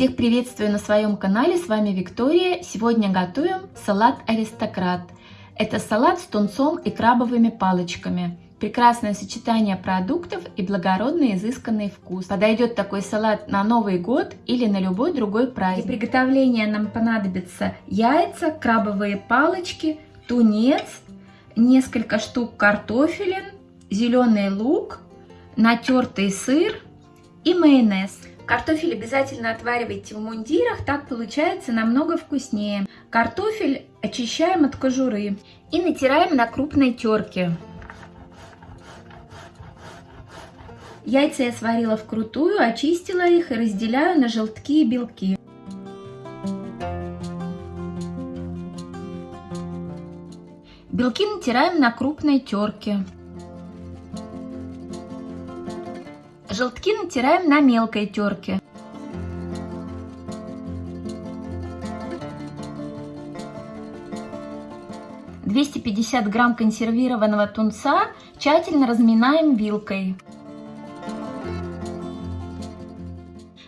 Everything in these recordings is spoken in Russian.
Всех приветствую на своем канале, с вами Виктория. Сегодня готовим салат аристократ. Это салат с тунцом и крабовыми палочками. Прекрасное сочетание продуктов и благородный изысканный вкус. Подойдет такой салат на Новый год или на любой другой праздник. Для приготовления нам понадобятся яйца, крабовые палочки, тунец, несколько штук картофелин, зеленый лук, натертый сыр и майонез. Картофель обязательно отваривайте в мундирах, так получается намного вкуснее. Картофель очищаем от кожуры и натираем на крупной терке. Яйца я сварила вкрутую, очистила их и разделяю на желтки и белки. Белки натираем на крупной терке. Желтки натираем на мелкой терке. Двести пятьдесят грамм консервированного тунца тщательно разминаем вилкой.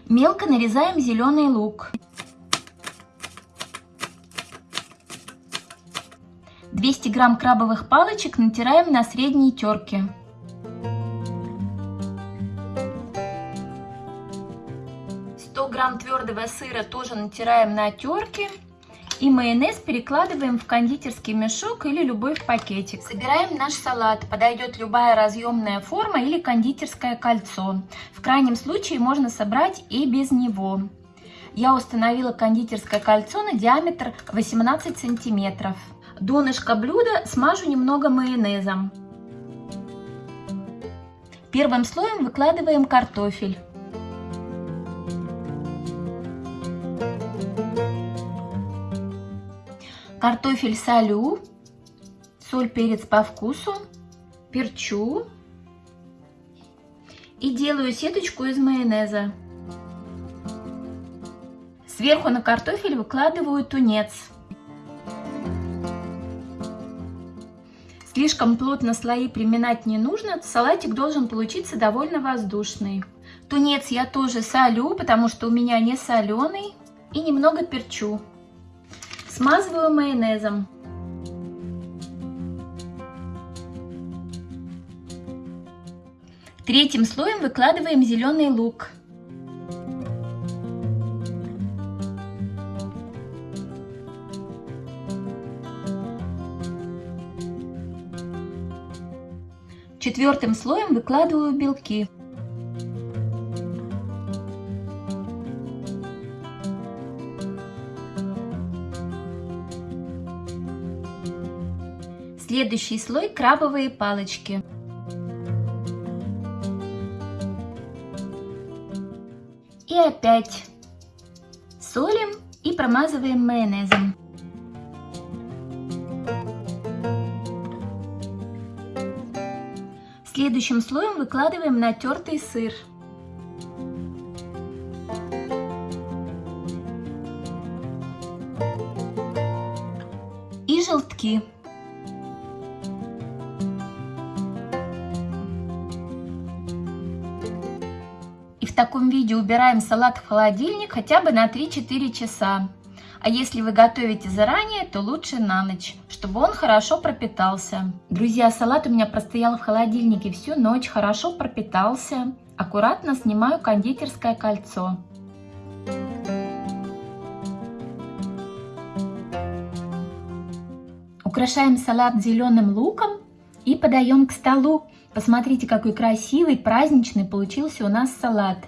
Мелко нарезаем зеленый лук. 200 грамм крабовых палочек натираем на средней терке. 100 грамм твердого сыра тоже натираем на терке. И майонез перекладываем в кондитерский мешок или любой пакетик. Собираем наш салат. Подойдет любая разъемная форма или кондитерское кольцо. В крайнем случае можно собрать и без него. Я установила кондитерское кольцо на диаметр 18 сантиметров. Донышко блюда смажу немного майонезом. Первым слоем выкладываем картофель. Картофель солю, соль, перец по вкусу, перчу и делаю сеточку из майонеза. Сверху на картофель выкладываю тунец. Слишком плотно слои приминать не нужно, салатик должен получиться довольно воздушный. Тунец я тоже солю, потому что у меня не соленый, и немного перчу. Смазываю майонезом. Третьим слоем выкладываем зеленый лук. Четвертым слоем выкладываю белки. Следующий слой крабовые палочки. И опять солим и промазываем майонезом. Следующим слоем выкладываем натертый сыр. И желтки. В таком виде убираем салат в холодильник хотя бы на 3-4 часа. А если вы готовите заранее, то лучше на ночь, чтобы он хорошо пропитался. Друзья, салат у меня простоял в холодильнике всю ночь, хорошо пропитался. Аккуратно снимаю кондитерское кольцо. Украшаем салат зеленым луком и подаем к столу. Посмотрите, какой красивый, праздничный получился у нас салат.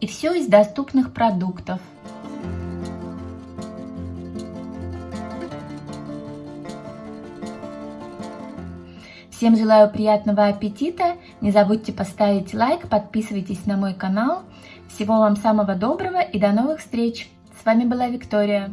И все из доступных продуктов. Всем желаю приятного аппетита. Не забудьте поставить лайк, подписывайтесь на мой канал. Всего вам самого доброго и до новых встреч. С вами была Виктория.